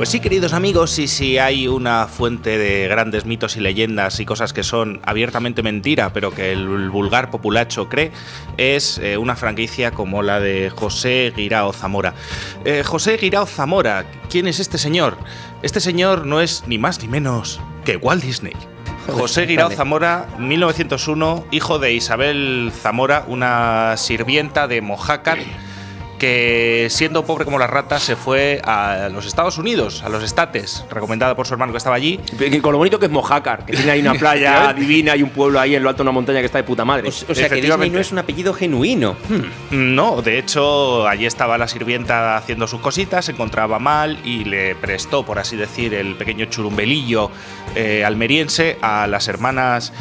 Pues sí, queridos amigos, y si hay una fuente de grandes mitos y leyendas y cosas que son abiertamente mentira, pero que el vulgar populacho cree, es eh, una franquicia como la de José Guirao Zamora. Eh, José Guirao Zamora, ¿quién es este señor? Este señor no es ni más ni menos que Walt Disney. José Guirao Zamora, 1901, hijo de Isabel Zamora, una sirvienta de Mojácar que siendo pobre como las ratas se fue a los Estados Unidos, a los estates, recomendada por su hermano que estaba allí. con lo bonito que es Mojácar, que tiene ahí una playa divina y un pueblo ahí en lo alto de una montaña que está de puta madre. O, sea que Disney no es un apellido genuino. Hmm. No, de hecho, allí estaba la sirvienta haciendo sus cositas, se encontraba mal y le prestó, por así decir, el pequeño churumbelillo eh, almeriense a las hermanas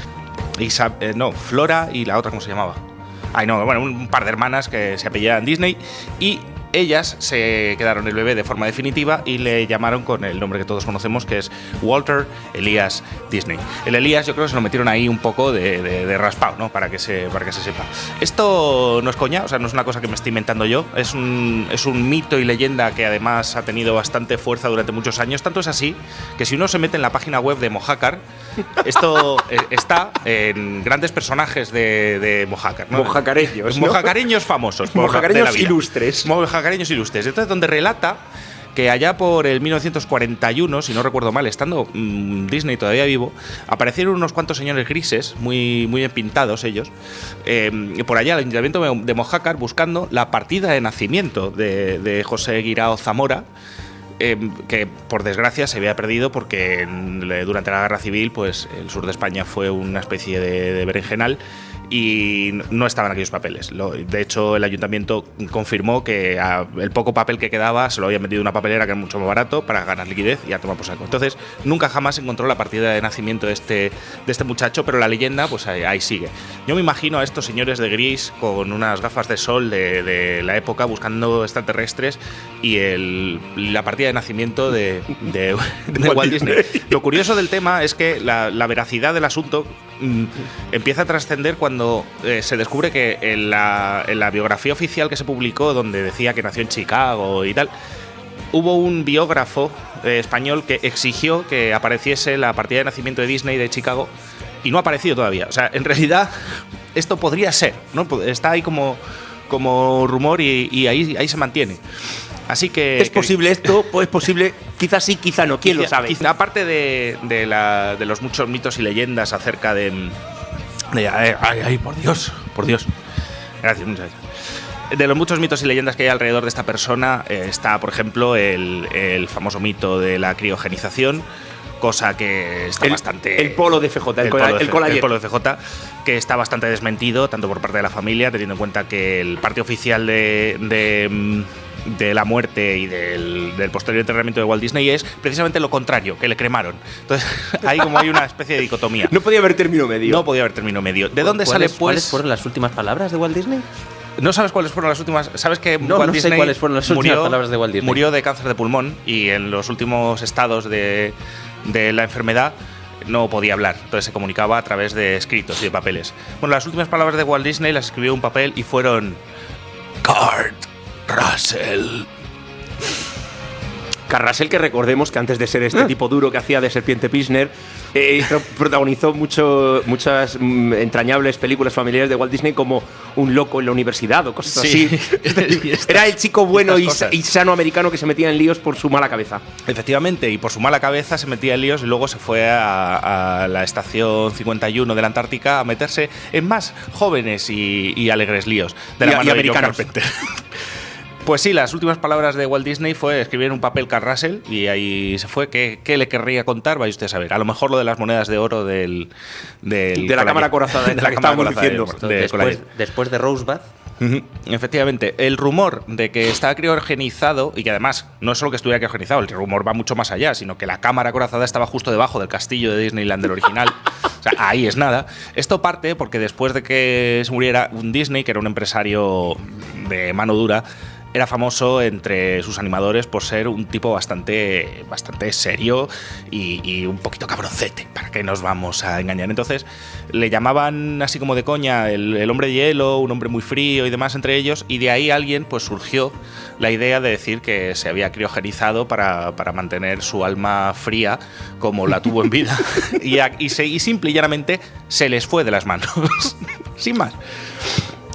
eh, no, Flora y la otra, ¿cómo se llamaba? Ay, no, bueno, un par de hermanas que se apellidaban Disney y ellas se quedaron el bebé de forma definitiva y le llamaron con el nombre que todos conocemos, que es Walter Elias Disney. El Elias yo creo que se lo metieron ahí un poco de, de, raspado, ¿no? Para que, se, para que se sepa. Esto no es coña, o sea, no es una cosa que me estoy inventando yo, es un, es un mito y leyenda que además ha tenido bastante fuerza durante muchos años. Tanto es así que si uno se mete en la página web de Mojácar, esto eh, está en grandes personajes de, de Mojácar. ¿no? Mojacareños. Mojacareños famosos. Mojacareños ilustres. Mojacareños ilustres. Entonces, donde relata que allá por el 1941, si no recuerdo mal, estando mm, Disney todavía vivo, aparecieron unos cuantos señores grises, muy, muy pintados ellos, eh, por allá al ayuntamiento de Mojácar buscando la partida de nacimiento de, José Guirao Zamora. Em, que por desgracia se había perdido porque durante la guerra civil pues el sur de España fue una especie de berenjenal y no estaban aquellos papeles. de hecho, el ayuntamiento confirmó que el poco papel que quedaba se lo había metido en una papelera que era mucho más barato para ganar liquidez y a tomar por saco. Entonces, nunca jamás encontró la partida de nacimiento de este, de este muchacho, pero la leyenda, pues ahí, sigue. Yo me imagino a estos señores de gris con unas gafas de sol de, la época buscando extraterrestres y el, la partida de nacimiento de, Walt Disney. Lo curioso del tema es que la, la veracidad del asunto Mm, empieza a trascender cuando eh, se descubre que en la, biografía oficial que se publicó, donde decía que nació en Chicago y tal, hubo un biógrafo eh, español que exigió que apareciese la partida de nacimiento de Disney de Chicago y no ha aparecido todavía. O sea, en realidad esto podría ser, ¿no? Está ahí como, como rumor y, ahí, ahí se mantiene. Así que. ¿Es posible esto? Pues es posible. Quizás sí, quizá no. ¿Quién lo sabe? aparte de, de, los muchos mitos y leyendas acerca de. ay, ay, por Dios, por Dios. Gracias, muchas gracias. De los muchos mitos y leyendas que hay alrededor de esta persona eh, está, por ejemplo, el, el, famoso mito de la criogenización, cosa que está bastante. El polo de FJ, el, polo, de, el, polo de FJ, que está bastante desmentido, tanto por parte de la familia, teniendo en cuenta que el parte oficial de, de mm, de la muerte y del, posterior enterramiento de Walt Disney es precisamente lo contrario, que le cremaron. Entonces, ahí como hay una especie de dicotomía. No podía haber término medio. No podía haber término medio. ¿De dónde sale pues? ¿Cuáles fueron las últimas palabras de Walt Disney? ¿No sabes cuáles fueron las últimas? ¿Sabes que no, Walt no sé cuáles fueron las últimas palabras de Walt Disney? Murió de cáncer de pulmón y en los últimos estados de, de la enfermedad no podía hablar, entonces se comunicaba a través de escritos y de papeles. Bueno, las últimas palabras de Walt Disney las escribió un papel y fueron Card Russell. Carrasel, que recordemos que antes de ser este ah. tipo duro que hacía de Serpiente Pisner, eh, protagonizó mucho, muchas mm, entrañables películas familiares de Walt Disney como Un loco en la universidad o cosas así. Era el chico bueno y, sano americano que se metía en líos por su mala cabeza. Efectivamente, y por su mala cabeza se metía en líos y luego se fue a, la estación 51 de la Antártica a meterse en más jóvenes y, alegres líos de la mano americanos. Pues sí, las últimas palabras de Walt Disney fue escribir un papel Carl Russell y ahí se fue. ¿Qué, le querría contar? Vaya usted a saber. A lo mejor lo de las monedas de oro del. de la cámara corazada, de, la, que estábamos diciendo. después, de Rosebud. Efectivamente, el rumor de que está criogenizado y que además no es solo que estuviera criogenizado, el rumor va mucho más allá, sino que la cámara corazada estaba justo debajo del castillo de Disneyland del original. o sea, ahí es nada. Esto parte porque después de que se muriera un Disney, que era un empresario de mano dura, era famoso entre sus animadores por ser un tipo bastante, bastante serio y, un poquito cabroncete, para que nos vamos a engañar. Entonces le llamaban así como de coña el, hombre de hielo, un hombre muy frío y demás entre ellos, y de ahí alguien pues surgió la idea de decir que se había criogenizado para, mantener su alma fría como la tuvo en vida y, y simple y llanamente se les fue de las manos, sin más.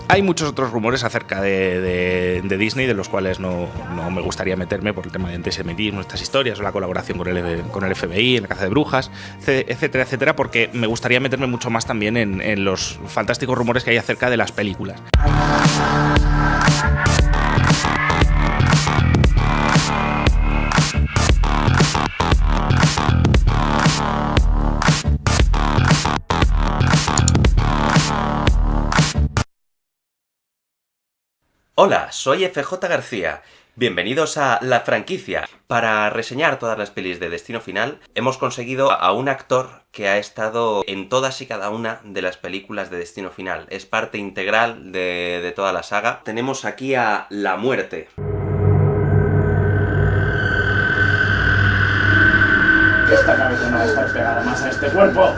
Hay muchos otros rumores acerca de, Disney, de los cuales no, me gustaría meterme por el tema de antisemitismo, estas historias, o la colaboración con el, FBI, en la caza de brujas, etcétera, etcétera, porque me gustaría meterme mucho más también en los fantásticos rumores que hay acerca de las películas. Hola, soy FJ García. Bienvenidos a La Franquicia. Para reseñar todas las pelis de Destino Final, hemos conseguido a un actor que ha estado en todas y cada una de las películas de Destino Final. Es parte integral de, toda la saga. Tenemos aquí a La Muerte. Esta cabeza no va a estar pegada más a este cuerpo.